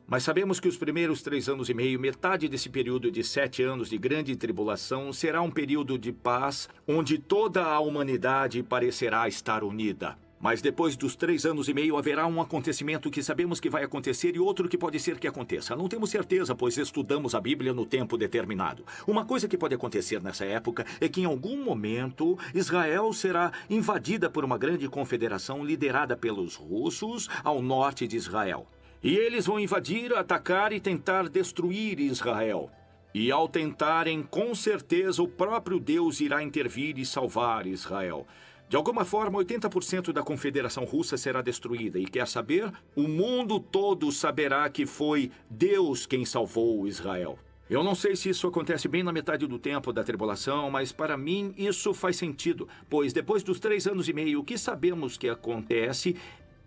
Mas sabemos que os primeiros três anos e meio, metade desse período de sete anos de grande tribulação, será um período de paz, onde toda a humanidade parecerá estar unida. Mas depois dos três anos e meio haverá um acontecimento que sabemos que vai acontecer e outro que pode ser que aconteça. Não temos certeza, pois estudamos a Bíblia no tempo determinado. Uma coisa que pode acontecer nessa época é que em algum momento Israel será invadida por uma grande confederação liderada pelos russos ao norte de Israel. E eles vão invadir, atacar e tentar destruir Israel. E ao tentarem, com certeza o próprio Deus irá intervir e salvar Israel. De alguma forma, 80% da Confederação Russa será destruída. E quer saber? O mundo todo saberá que foi Deus quem salvou Israel. Eu não sei se isso acontece bem na metade do tempo da tribulação, mas para mim isso faz sentido, pois depois dos três anos e meio, o que sabemos que acontece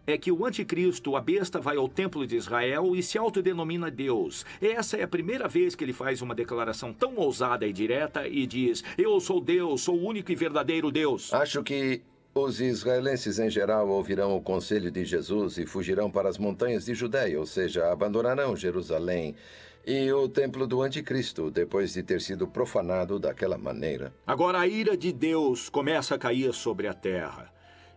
é que o anticristo, a besta, vai ao templo de Israel e se autodenomina Deus. Essa é a primeira vez que ele faz uma declaração tão ousada e direta e diz: Eu sou Deus, sou o único e verdadeiro Deus. Acho que os israelenses em geral ouvirão o conselho de Jesus e fugirão para as montanhas de Judéia, ou seja, abandonarão Jerusalém e o templo do anticristo, depois de ter sido profanado daquela maneira. Agora a ira de Deus começa a cair sobre a terra.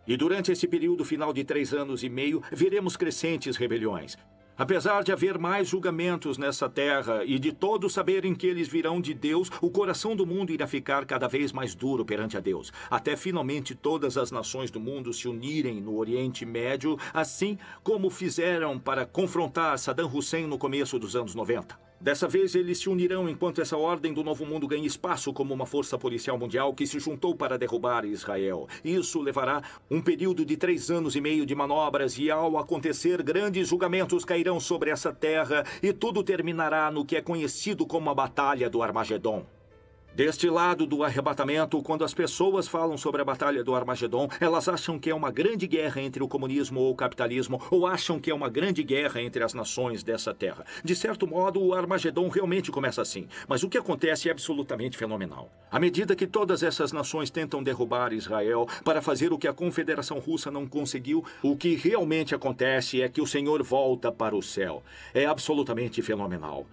E durante esse período final de três anos e meio, veremos crescentes rebeliões. Apesar de haver mais julgamentos nessa terra e de todos saberem que eles virão de Deus, o coração do mundo irá ficar cada vez mais duro perante a Deus, até finalmente todas as nações do mundo se unirem no Oriente Médio, assim como fizeram para confrontar Saddam Hussein no começo dos anos 90. Dessa vez, eles se unirão enquanto essa ordem do novo mundo ganha espaço como uma força policial mundial que se juntou para derrubar Israel. Isso levará um período de três anos e meio de manobras e, ao acontecer, grandes julgamentos cairão sobre essa terra e tudo terminará no que é conhecido como a Batalha do Armagedon. Deste lado do arrebatamento, quando as pessoas falam sobre a Batalha do Armagedon, elas acham que é uma grande guerra entre o comunismo ou o capitalismo, ou acham que é uma grande guerra entre as nações dessa terra. De certo modo, o Armagedon realmente começa assim, mas o que acontece é absolutamente fenomenal. À medida que todas essas nações tentam derrubar Israel para fazer o que a Confederação Russa não conseguiu, o que realmente acontece é que o Senhor volta para o céu. É absolutamente fenomenal.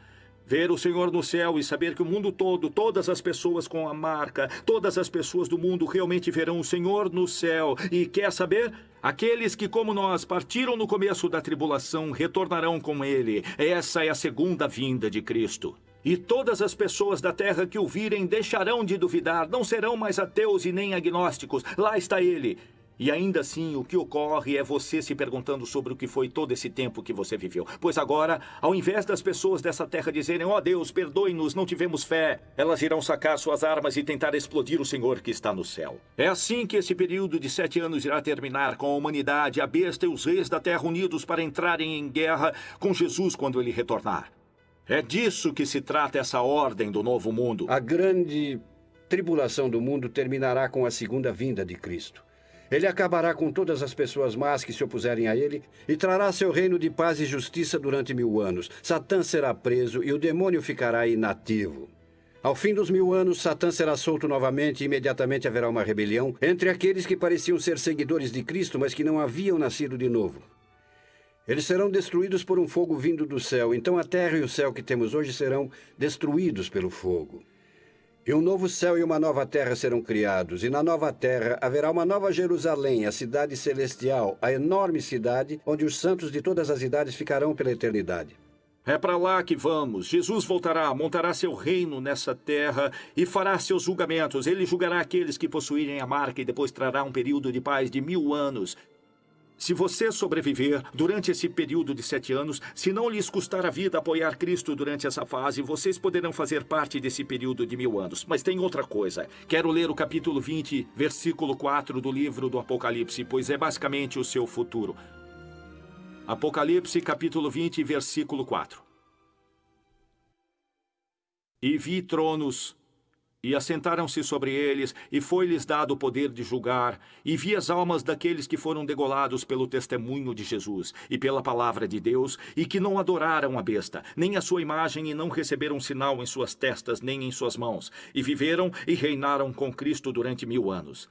Ver o Senhor no céu e saber que o mundo todo, todas as pessoas com a marca, todas as pessoas do mundo realmente verão o Senhor no céu. E quer saber? Aqueles que, como nós, partiram no começo da tribulação, retornarão com Ele. Essa é a segunda vinda de Cristo. E todas as pessoas da terra que o virem deixarão de duvidar, não serão mais ateus e nem agnósticos. Lá está Ele. E ainda assim, o que ocorre é você se perguntando sobre o que foi todo esse tempo que você viveu. Pois agora, ao invés das pessoas dessa terra dizerem, ó oh Deus, perdoe-nos, não tivemos fé, elas irão sacar suas armas e tentar explodir o Senhor que está no céu. É assim que esse período de sete anos irá terminar, com a humanidade, a besta e os reis da terra unidos para entrarem em guerra com Jesus quando ele retornar. É disso que se trata essa ordem do novo mundo. A grande tribulação do mundo terminará com a segunda vinda de Cristo. Ele acabará com todas as pessoas más que se opuserem a ele e trará seu reino de paz e justiça durante mil anos. Satã será preso e o demônio ficará inativo. Ao fim dos mil anos, Satã será solto novamente e imediatamente haverá uma rebelião entre aqueles que pareciam ser seguidores de Cristo, mas que não haviam nascido de novo. Eles serão destruídos por um fogo vindo do céu, então a terra e o céu que temos hoje serão destruídos pelo fogo. E um novo céu e uma nova terra serão criados, e na nova terra haverá uma nova Jerusalém, a cidade celestial, a enorme cidade onde os santos de todas as idades ficarão pela eternidade. É para lá que vamos. Jesus voltará, montará seu reino nessa terra e fará seus julgamentos. Ele julgará aqueles que possuírem a marca e depois trará um período de paz de mil anos. Se você sobreviver durante esse período de sete anos, se não lhes custar a vida apoiar Cristo durante essa fase, vocês poderão fazer parte desse período de mil anos. Mas tem outra coisa. Quero ler o capítulo 20, versículo 4 do livro do Apocalipse, pois é basicamente o seu futuro. Apocalipse, capítulo 20, versículo 4. E vi tronos e assentaram-se sobre eles, e foi-lhes dado o poder de julgar, e vi as almas daqueles que foram degolados pelo testemunho de Jesus e pela palavra de Deus, e que não adoraram a besta, nem a sua imagem, e não receberam sinal em suas testas, nem em suas mãos, e viveram e reinaram com Cristo durante mil anos.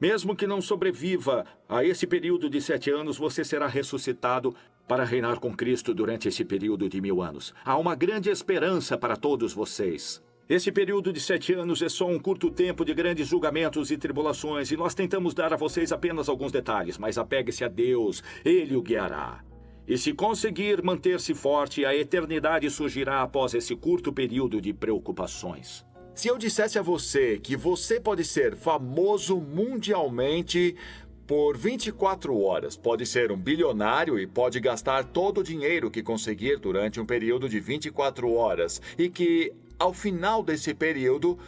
Mesmo que não sobreviva a esse período de sete anos, você será ressuscitado para reinar com Cristo durante esse período de mil anos. Há uma grande esperança para todos vocês. Esse período de sete anos é só um curto tempo de grandes julgamentos e tribulações, e nós tentamos dar a vocês apenas alguns detalhes, mas apegue-se a Deus, Ele o guiará. E se conseguir manter-se forte, a eternidade surgirá após esse curto período de preocupações. Se eu dissesse a você que você pode ser famoso mundialmente por 24 horas, pode ser um bilionário e pode gastar todo o dinheiro que conseguir durante um período de 24 horas, e que ao final desse período,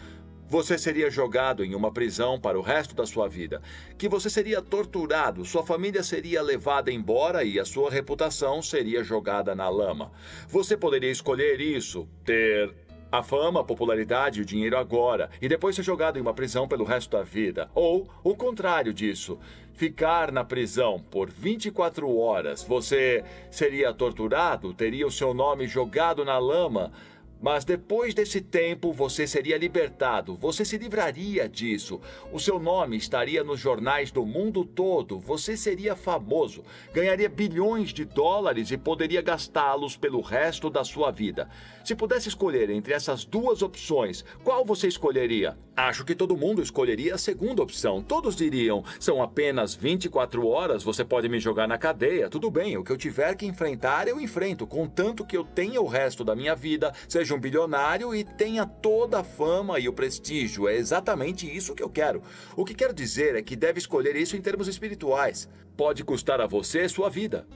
você seria jogado em uma prisão para o resto da sua vida, que você seria torturado, sua família seria levada embora e a sua reputação seria jogada na lama. Você poderia escolher isso, ter a fama, a popularidade e o dinheiro agora, e depois ser jogado em uma prisão pelo resto da vida. Ou o contrário disso, ficar na prisão por 24 horas. Você seria torturado, teria o seu nome jogado na lama mas depois desse tempo você seria libertado, você se livraria disso. O seu nome estaria nos jornais do mundo todo, você seria famoso, ganharia bilhões de dólares e poderia gastá-los pelo resto da sua vida. Se pudesse escolher entre essas duas opções, qual você escolheria? Acho que todo mundo escolheria a segunda opção. Todos diriam: são apenas 24 horas, você pode me jogar na cadeia. Tudo bem, o que eu tiver que enfrentar, eu enfrento, contanto que eu tenha o resto da minha vida, seja um bilionário e tenha toda a fama e o prestígio. É exatamente isso que eu quero. O que quero dizer é que deve escolher isso em termos espirituais. Pode custar a você sua vida.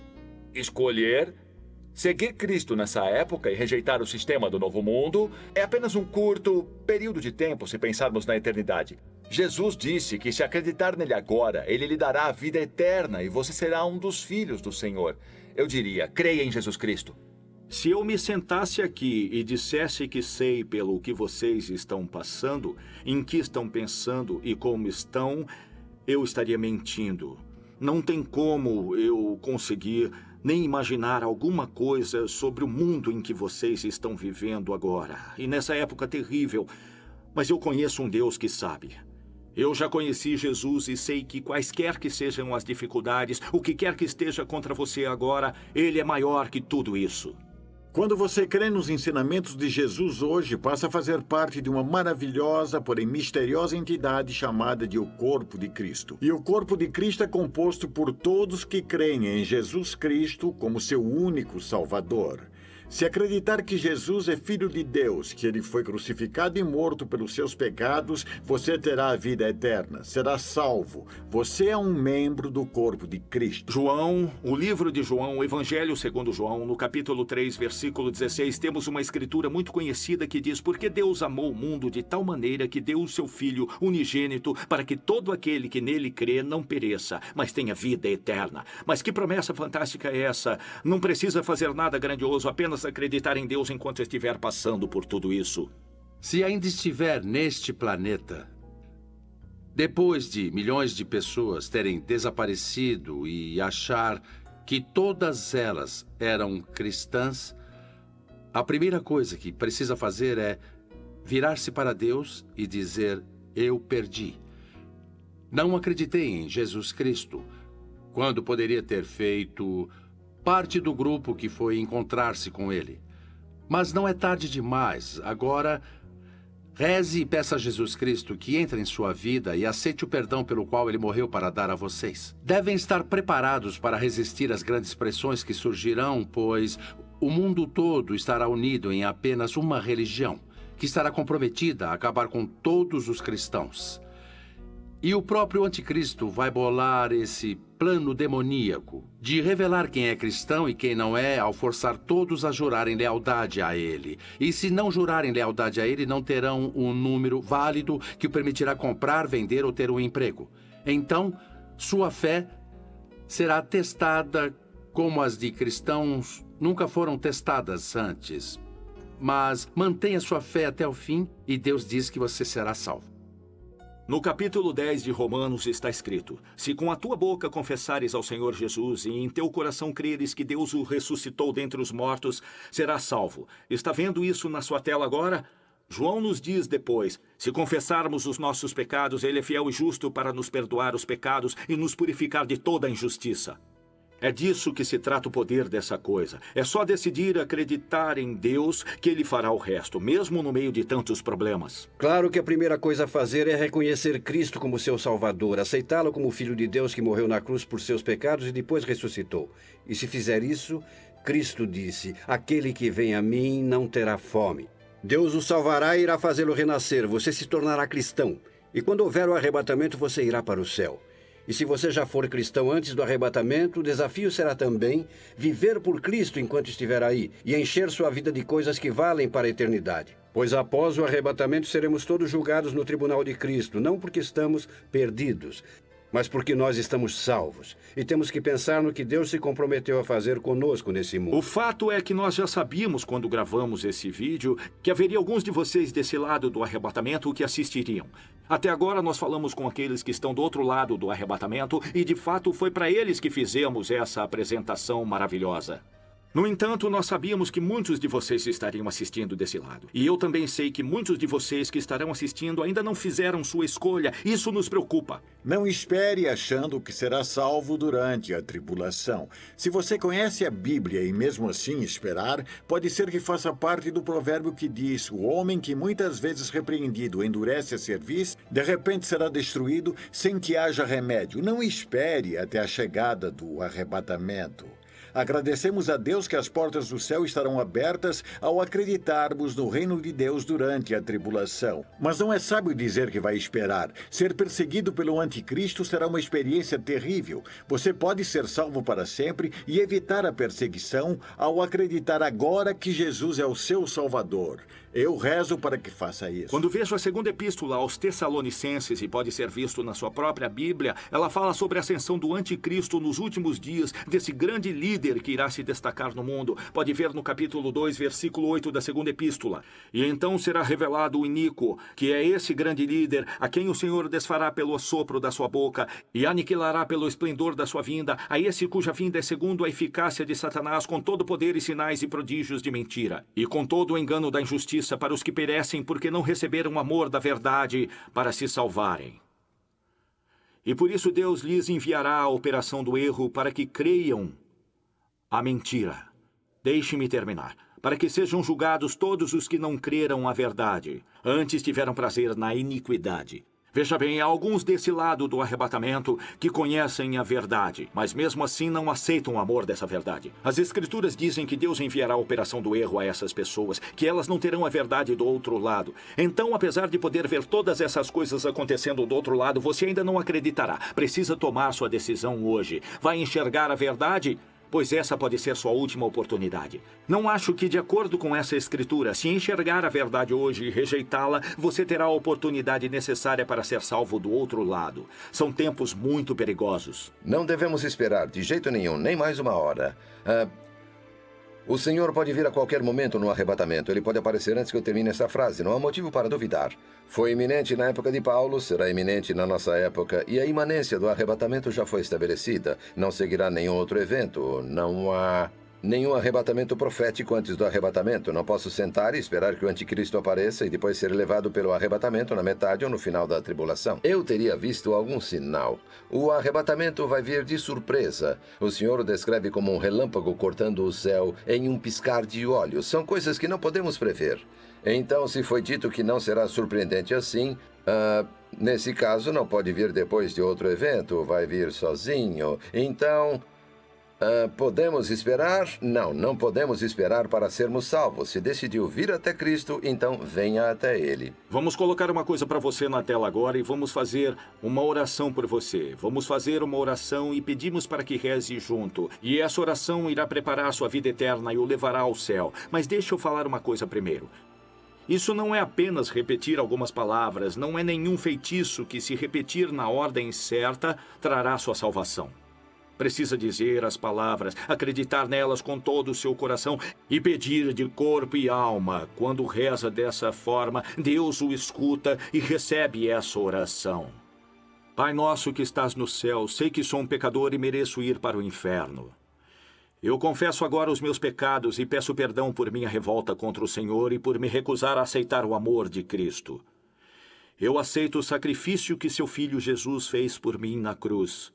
Escolher Seguir Cristo nessa época e rejeitar o sistema do novo mundo é apenas um curto período de tempo se pensarmos na eternidade. Jesus disse que se acreditar nele agora, ele lhe dará a vida eterna e você será um dos filhos do Senhor. Eu diria, creia em Jesus Cristo. Se eu me sentasse aqui e dissesse que sei pelo que vocês estão passando, em que estão pensando e como estão, eu estaria mentindo. Não tem como eu conseguir nem imaginar alguma coisa sobre o mundo em que vocês estão vivendo agora. E nessa época terrível. Mas eu conheço um Deus que sabe. Eu já conheci Jesus e sei que quaisquer que sejam as dificuldades, o que quer que esteja contra você agora, Ele é maior que tudo isso. Quando você crê nos ensinamentos de Jesus hoje, passa a fazer parte de uma maravilhosa, porém misteriosa entidade chamada de o Corpo de Cristo. E o Corpo de Cristo é composto por todos que creem em Jesus Cristo como seu único Salvador. Se acreditar que Jesus é filho de Deus, que ele foi crucificado e morto pelos seus pecados, você terá a vida eterna, será salvo. Você é um membro do corpo de Cristo. João, o livro de João, o Evangelho segundo João, no capítulo 3, versículo 16, temos uma escritura muito conhecida que diz: Porque Deus amou o mundo de tal maneira que deu o seu Filho unigênito para que todo aquele que nele crê não pereça, mas tenha vida eterna. Mas que promessa fantástica é essa? Não precisa fazer nada grandioso, apenas acreditar em Deus enquanto estiver passando por tudo isso. Se ainda estiver neste planeta, depois de milhões de pessoas terem desaparecido e achar que todas elas eram cristãs, a primeira coisa que precisa fazer é virar-se para Deus e dizer: Eu perdi. Não acreditei em Jesus Cristo, quando poderia ter feito parte do grupo que foi encontrar-se com ele. Mas não é tarde demais. Agora, reze e peça a Jesus Cristo que entre em sua vida e aceite o perdão pelo qual ele morreu para dar a vocês. Devem estar preparados para resistir às grandes pressões que surgirão, pois o mundo todo estará unido em apenas uma religião, que estará comprometida a acabar com todos os cristãos. E o próprio anticristo vai bolar esse plano demoníaco de revelar quem é cristão e quem não é, ao forçar todos a jurarem lealdade a ele. E se não jurarem lealdade a ele, não terão um número válido que o permitirá comprar, vender ou ter um emprego. Então, sua fé será testada como as de cristãos nunca foram testadas antes. Mas mantenha sua fé até o fim e Deus diz que você será salvo. No capítulo 10 de Romanos está escrito: Se com a tua boca confessares ao Senhor Jesus e em teu coração creres que Deus o ressuscitou dentre os mortos, serás salvo. Está vendo isso na sua tela agora? João nos diz depois: se confessarmos os nossos pecados, ele é fiel e justo para nos perdoar os pecados e nos purificar de toda injustiça. É disso que se trata o poder dessa coisa. É só decidir acreditar em Deus que Ele fará o resto, mesmo no meio de tantos problemas. Claro que a primeira coisa a fazer é reconhecer Cristo como seu Salvador, aceitá-lo como Filho de Deus que morreu na cruz por seus pecados e depois ressuscitou. E se fizer isso, Cristo disse: Aquele que vem a mim não terá fome. Deus o salvará e irá fazê-lo renascer. Você se tornará cristão. E quando houver o arrebatamento, você irá para o céu. E se você já for cristão antes do arrebatamento, o desafio será também viver por Cristo enquanto estiver aí e encher sua vida de coisas que valem para a eternidade. Pois após o arrebatamento seremos todos julgados no tribunal de Cristo, não porque estamos perdidos, mas porque nós estamos salvos. E temos que pensar no que Deus se comprometeu a fazer conosco nesse mundo. O fato é que nós já sabíamos quando gravamos esse vídeo que haveria alguns de vocês desse lado do arrebatamento que assistiriam. Até agora nós falamos com aqueles que estão do outro lado do arrebatamento e de fato foi para eles que fizemos essa apresentação maravilhosa. No entanto, nós sabíamos que muitos de vocês estariam assistindo desse lado. E eu também sei que muitos de vocês que estarão assistindo ainda não fizeram sua escolha. Isso nos preocupa. Não espere achando que será salvo durante a tribulação. Se você conhece a Bíblia e mesmo assim esperar, pode ser que faça parte do provérbio que diz: o homem que muitas vezes repreendido endurece a cerviz, de repente será destruído sem que haja remédio. Não espere até a chegada do arrebatamento. Agradecemos a Deus que as portas do céu estarão abertas ao acreditarmos no reino de Deus durante a tribulação. Mas não é sábio dizer que vai esperar. Ser perseguido pelo anticristo será uma experiência terrível. Você pode ser salvo para sempre e evitar a perseguição ao acreditar agora que Jesus é o seu Salvador. Eu rezo para que faça isso. Quando vejo a segunda epístola aos Tessalonicenses, e pode ser visto na sua própria Bíblia, ela fala sobre a ascensão do anticristo nos últimos dias, desse grande líder que irá se destacar no mundo. Pode ver no capítulo 2, versículo 8 da segunda epístola. E então será revelado o iníquo, que é esse grande líder, a quem o Senhor desfará pelo sopro da sua boca e aniquilará pelo esplendor da sua vinda, a esse cuja vinda é segundo a eficácia de Satanás, com todo poder e sinais e prodígios de mentira, e com todo o engano da injustiça justiça para os que perecem porque não receberam o amor da verdade para se salvarem. E por isso Deus lhes enviará a operação do erro para que creiam a mentira. Deixe-me terminar. Para que sejam julgados todos os que não creram a verdade, antes tiveram prazer na iniquidade. Veja bem, há alguns desse lado do arrebatamento que conhecem a verdade, mas mesmo assim não aceitam o amor dessa verdade. As Escrituras dizem que Deus enviará a operação do erro a essas pessoas, que elas não terão a verdade do outro lado. Então, apesar de poder ver todas essas coisas acontecendo do outro lado, você ainda não acreditará. Precisa tomar sua decisão hoje. Vai enxergar a verdade pois essa pode ser sua última oportunidade. Não acho que, de acordo com essa escritura, se enxergar a verdade hoje e rejeitá-la, você terá a oportunidade necessária para ser salvo do outro lado. São tempos muito perigosos. Não devemos esperar de jeito nenhum, nem mais uma hora. Ah, o Senhor pode vir a qualquer momento no arrebatamento. Ele pode aparecer antes que eu termine essa frase. Não há motivo para duvidar. Foi iminente na época de Paulo, será iminente na nossa época, e a imanência do arrebatamento já foi estabelecida. Não seguirá nenhum outro evento. Não há Nenhum arrebatamento profético antes do arrebatamento. Não posso sentar e esperar que o anticristo apareça e depois ser levado pelo arrebatamento na metade ou no final da tribulação. Eu teria visto algum sinal. O arrebatamento vai vir de surpresa. O Senhor o descreve como um relâmpago cortando o céu em um piscar de olhos. São coisas que não podemos prever. Então, se foi dito que não será surpreendente assim, uh, nesse caso não pode vir depois de outro evento, vai vir sozinho. Então, Ah, podemos esperar? Não, não podemos esperar para sermos salvos. Se decidiu vir até Cristo, então venha até Ele. Vamos colocar uma coisa para você na tela agora e vamos fazer uma oração por você. Vamos fazer uma oração e pedimos para que reze junto. E essa oração irá preparar a sua vida eterna e o levará ao céu. Mas deixa eu falar uma coisa primeiro. Isso não é apenas repetir algumas palavras, não é nenhum feitiço que, se repetir na ordem certa, trará sua salvação. Precisa dizer as palavras, acreditar nelas com todo o seu coração e pedir de corpo e alma. Quando reza dessa forma, Deus o escuta e recebe essa oração. Pai nosso que estás no céu, sei que sou um pecador e mereço ir para o inferno. Eu confesso agora os meus pecados e peço perdão por minha revolta contra o Senhor e por me recusar a aceitar o amor de Cristo. Eu aceito o sacrifício que seu filho Jesus fez por mim na cruz.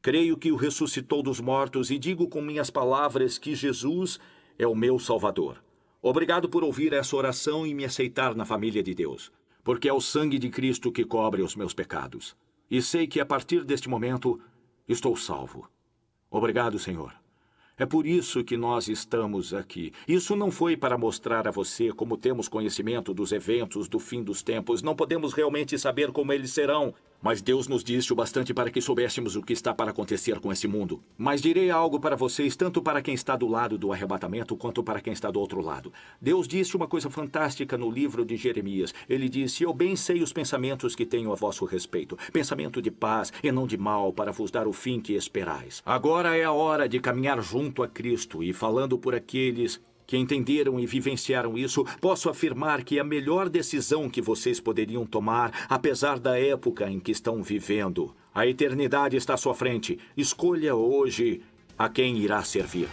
Creio que o ressuscitou dos mortos e digo com minhas palavras que Jesus é o meu Salvador. Obrigado por ouvir essa oração e me aceitar na família de Deus, porque é o sangue de Cristo que cobre os meus pecados. E sei que a partir deste momento estou salvo. Obrigado, Senhor. É por isso que nós estamos aqui. Isso não foi para mostrar a você como temos conhecimento dos eventos do fim dos tempos. Não podemos realmente saber como eles serão. Mas Deus nos disse o bastante para que soubéssemos o que está para acontecer com esse mundo. Mas direi algo para vocês, tanto para quem está do lado do arrebatamento, quanto para quem está do outro lado. Deus disse uma coisa fantástica no livro de Jeremias. Ele disse, eu bem sei os pensamentos que tenho a vosso respeito. Pensamento de paz e não de mal, para vos dar o fim que esperais. Agora é a hora de caminhar junto a Cristo e falando por aqueles que entenderam e vivenciaram isso, posso afirmar que é a melhor decisão que vocês poderiam tomar, apesar da época em que estão vivendo. A eternidade está à sua frente. Escolha hoje a quem irá servir.